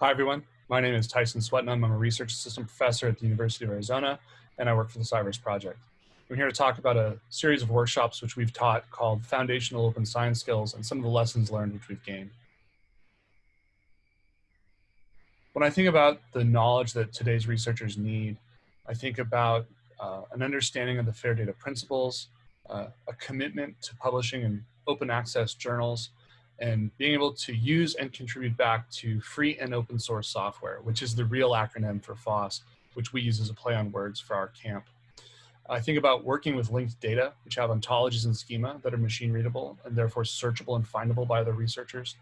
Hi, everyone. My name is Tyson Swetnam. I'm a research assistant professor at the University of Arizona, and I work for the Cyverse Project. I'm here to talk about a series of workshops which we've taught called Foundational Open Science Skills and some of the lessons learned which we've gained. When I think about the knowledge that today's researchers need, I think about uh, an understanding of the FAIR data principles, uh, a commitment to publishing in open access journals, and being able to use and contribute back to free and open source software, which is the real acronym for FOSS, which we use as a play on words for our camp. I think about working with linked data, which have ontologies and schema that are machine readable and therefore searchable and findable by other researchers.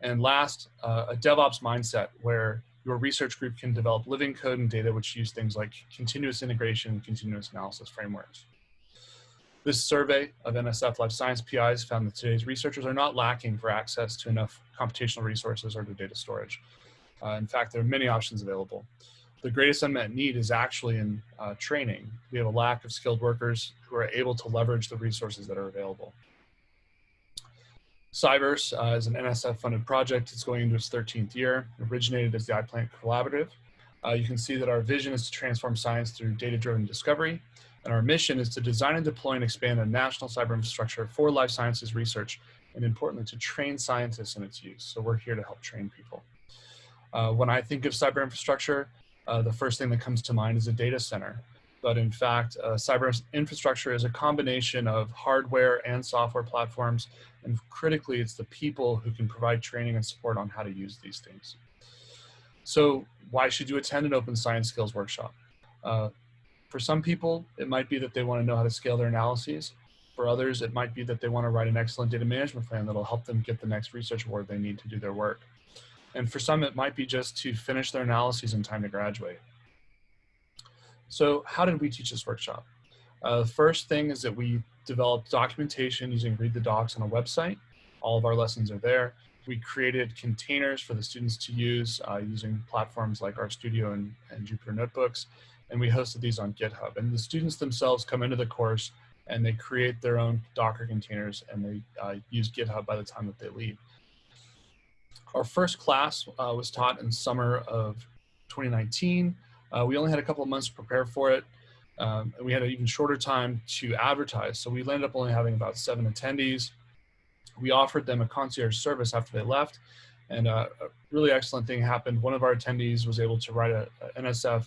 And last, uh, a DevOps mindset where your research group can develop living code and data which use things like continuous integration continuous analysis frameworks. This survey of NSF life science PIs found that today's researchers are not lacking for access to enough computational resources or to data storage. Uh, in fact, there are many options available. The greatest unmet need is actually in uh, training. We have a lack of skilled workers who are able to leverage the resources that are available. Cyverse uh, is an NSF funded project. It's going into its 13th year. Originated as the iPlant Collaborative. Uh, you can see that our vision is to transform science through data-driven discovery and our mission is to design and deploy and expand a national cyber infrastructure for life sciences research, and importantly, to train scientists in its use. So we're here to help train people. Uh, when I think of cyber infrastructure, uh, the first thing that comes to mind is a data center. But in fact, uh, cyber infrastructure is a combination of hardware and software platforms. And critically, it's the people who can provide training and support on how to use these things. So why should you attend an open science skills workshop? For some people, it might be that they want to know how to scale their analyses. For others, it might be that they want to write an excellent data management plan that'll help them get the next research award they need to do their work. And for some, it might be just to finish their analyses in time to graduate. So how did we teach this workshop? Uh, the first thing is that we developed documentation using Read the Docs on a website. All of our lessons are there. We created containers for the students to use uh, using platforms like RStudio and, and Jupyter Notebooks and we hosted these on GitHub. And the students themselves come into the course and they create their own Docker containers and they uh, use GitHub by the time that they leave. Our first class uh, was taught in summer of 2019. Uh, we only had a couple of months to prepare for it. Um, and we had an even shorter time to advertise. So we ended up only having about seven attendees. We offered them a concierge service after they left. And uh, a really excellent thing happened. One of our attendees was able to write a, a NSF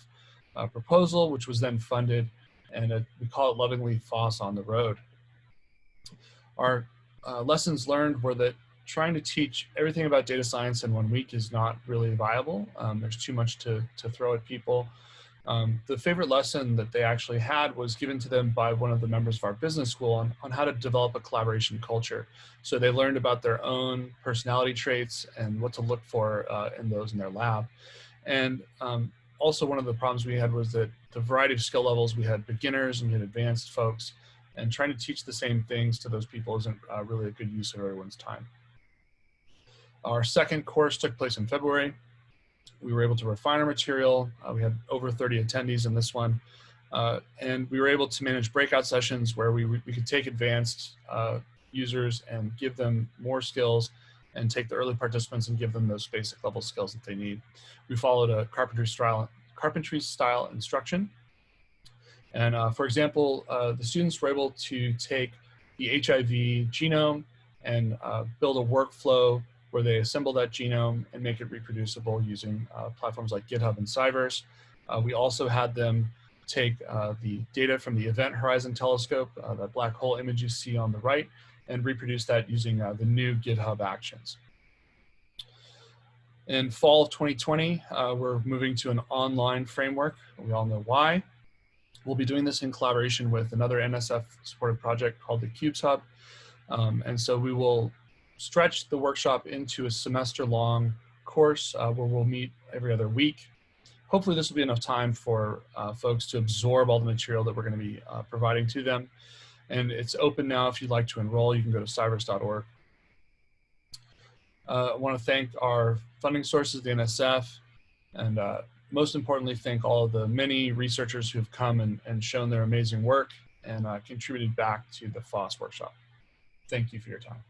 uh, proposal, which was then funded, and uh, we call it lovingly FOSS on the road. Our uh, lessons learned were that trying to teach everything about data science in one week is not really viable. Um, there's too much to, to throw at people. Um, the favorite lesson that they actually had was given to them by one of the members of our business school on, on how to develop a collaboration culture. So they learned about their own personality traits and what to look for uh, in those in their lab. And um, also one of the problems we had was that the variety of skill levels, we had beginners and we had advanced folks, and trying to teach the same things to those people isn't uh, really a good use of everyone's time. Our second course took place in February. We were able to refine our material. Uh, we had over 30 attendees in this one. Uh, and we were able to manage breakout sessions where we, we could take advanced uh, users and give them more skills and take the early participants and give them those basic level skills that they need. We followed a carpentry style, carpentry style instruction. And uh, for example, uh, the students were able to take the HIV genome and uh, build a workflow where they assemble that genome and make it reproducible using uh, platforms like GitHub and Cyverse. Uh, we also had them take uh, the data from the Event Horizon Telescope, that black hole image you see on the right, and reproduce that using uh, the new GitHub Actions. In fall of 2020, uh, we're moving to an online framework. We all know why. We'll be doing this in collaboration with another NSF supported project called the QUBES Hub. Um, and so we will stretch the workshop into a semester long course uh, where we'll meet every other week. Hopefully this will be enough time for uh, folks to absorb all the material that we're gonna be uh, providing to them and it's open now. If you'd like to enroll, you can go to cyverse.org. Uh, I want to thank our funding sources, the NSF, and uh, most importantly, thank all of the many researchers who have come and, and shown their amazing work and uh, contributed back to the FOSS workshop. Thank you for your time.